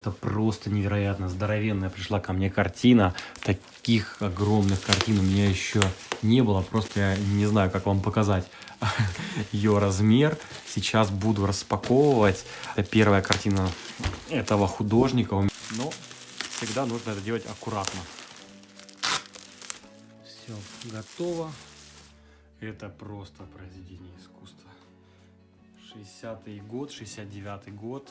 Это просто невероятно здоровенная пришла ко мне картина. Таких огромных картин у меня еще не было. Просто я не знаю, как вам показать ее размер. Сейчас буду распаковывать. Это первая картина этого художника. Но всегда нужно это делать аккуратно. Все готово. Это просто произведение искусства. 60-й год, 69-й год.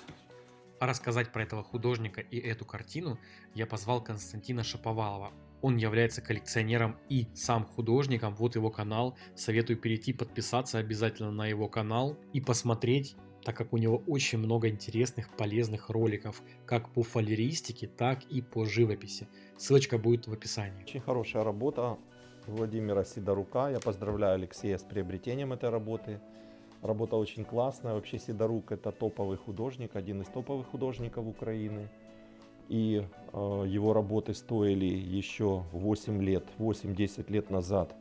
А рассказать про этого художника и эту картину я позвал Константина Шаповалова. Он является коллекционером и сам художником. Вот его канал. Советую перейти, подписаться обязательно на его канал и посмотреть, так как у него очень много интересных, полезных роликов, как по фалеристике, так и по живописи. Ссылочка будет в описании. Очень хорошая работа Владимира Сидорука. Я поздравляю Алексея с приобретением этой работы. Работа очень классная. Вообще Сидорук это топовый художник, один из топовых художников Украины. И э, его работы стоили еще 8 лет, 8-10 лет назад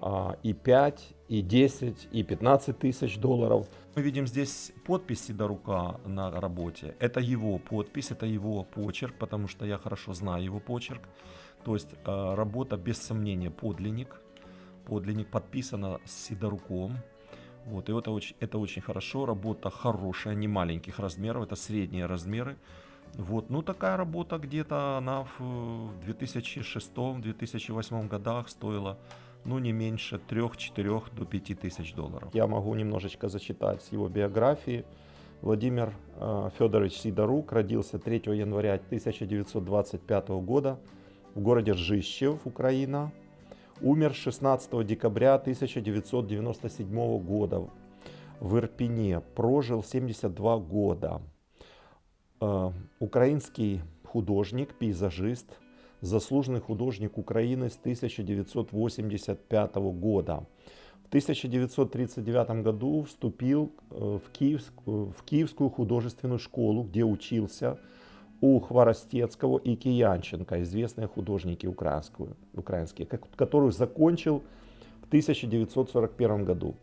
э, и 5, и 10, и 15 тысяч долларов. Мы видим здесь подпись Сидорука на работе. Это его подпись, это его почерк, потому что я хорошо знаю его почерк. То есть э, работа без сомнения подлинник. Подлинник подписана с Сидоруком. Вот, и это очень, это очень хорошо, работа хорошая, не маленьких размеров, это средние размеры. Вот, ну такая работа где-то она в 2006-2008 годах стоила ну не меньше 3-4 до 5 тысяч долларов. Я могу немножечко зачитать с его биографии. Владимир э, Федорович Сидорук родился 3 января 1925 года в городе Ржищев, Украина. Умер 16 декабря 1997 года в Ирпене. Прожил 72 года. Э, украинский художник, пейзажист, заслуженный художник Украины с 1985 года. В 1939 году вступил э, Киевскую, в Киевскую художественную школу, где учился у Хворостецкого и Киянченко, известные художники украинские, украинские, которую закончил в 1941 году.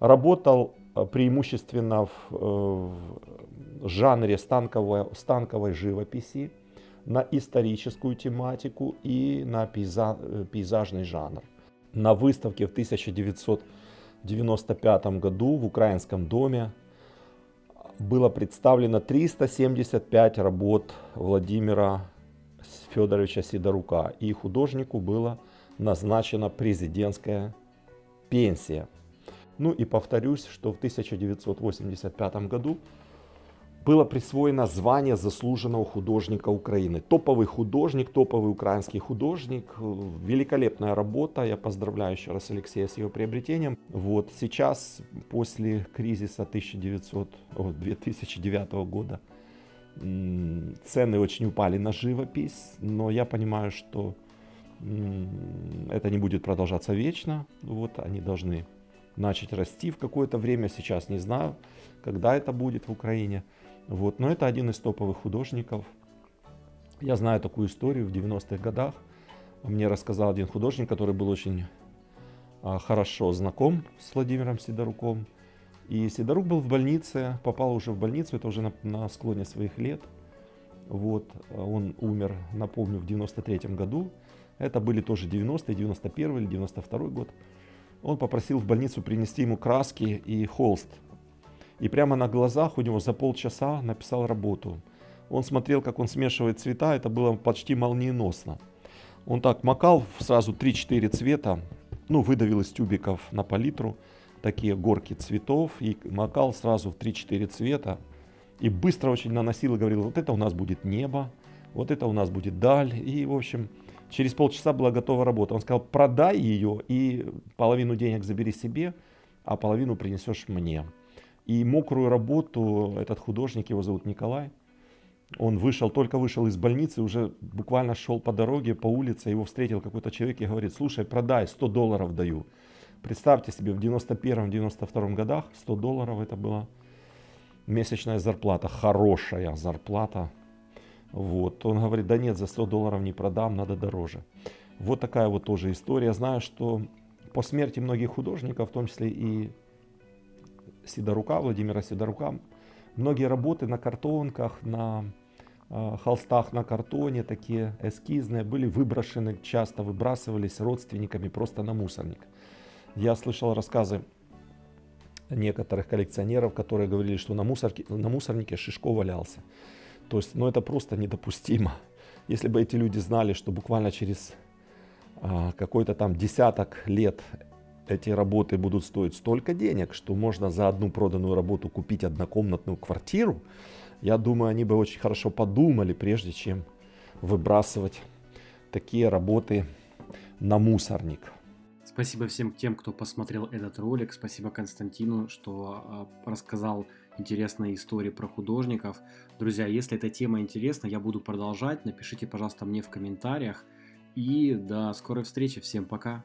Работал э, преимущественно в, э, в жанре станковой, станковой живописи, на историческую тематику и на пейза, э, пейзажный жанр. На выставке в 1995 году в Украинском доме было представлено 375 работ Владимира Федоровича Сидорука. И художнику была назначена президентская пенсия. Ну и повторюсь, что в 1985 году было присвоено звание заслуженного художника Украины. Топовый художник, топовый украинский художник. Великолепная работа. Я поздравляю еще раз Алексея с его приобретением. Вот сейчас, после кризиса 1900, о, 2009 года, цены очень упали на живопись. Но я понимаю, что это не будет продолжаться вечно. Вот они должны начать расти в какое-то время. Сейчас не знаю, когда это будет в Украине. Вот. Но это один из топовых художников. Я знаю такую историю в 90-х годах. Мне рассказал один художник, который был очень а, хорошо знаком с Владимиром Сидоруком. И Сидорук был в больнице, попал уже в больницу, это уже на, на склоне своих лет. Вот, он умер, напомню, в 93 году. Это были тоже 90 91 или 92 год. Он попросил в больницу принести ему краски и холст и прямо на глазах у него за полчаса написал работу. Он смотрел, как он смешивает цвета, это было почти молниеносно. Он так макал сразу 3-4 цвета, ну, выдавил из тюбиков на палитру такие горки цветов и макал сразу в 3-4 цвета. И быстро очень наносил и говорил, вот это у нас будет небо, вот это у нас будет даль. И, в общем, через полчаса была готова работа. Он сказал, продай ее и половину денег забери себе, а половину принесешь мне. И мокрую работу этот художник, его зовут Николай, он вышел, только вышел из больницы, уже буквально шел по дороге, по улице, его встретил какой-то человек и говорит, слушай, продай, 100 долларов даю. Представьте себе, в 91-92 годах 100 долларов это была месячная зарплата, хорошая зарплата. Вот. Он говорит, да нет, за 100 долларов не продам, надо дороже. Вот такая вот тоже история. Знаю, что по смерти многих художников, в том числе и Сидорука, Владимира Сидорука, многие работы на картонках, на а, холстах на картоне, такие эскизные, были выброшены, часто выбрасывались родственниками просто на мусорник. Я слышал рассказы некоторых коллекционеров, которые говорили, что на, мусорке, на мусорнике Шишко валялся. То есть, ну это просто недопустимо. Если бы эти люди знали, что буквально через а, какой-то там десяток лет эти работы будут стоить столько денег, что можно за одну проданную работу купить однокомнатную квартиру, я думаю, они бы очень хорошо подумали, прежде чем выбрасывать такие работы на мусорник. Спасибо всем тем, кто посмотрел этот ролик. Спасибо Константину, что э, рассказал интересные истории про художников. Друзья, если эта тема интересна, я буду продолжать. Напишите, пожалуйста, мне в комментариях. И до скорой встречи. Всем пока.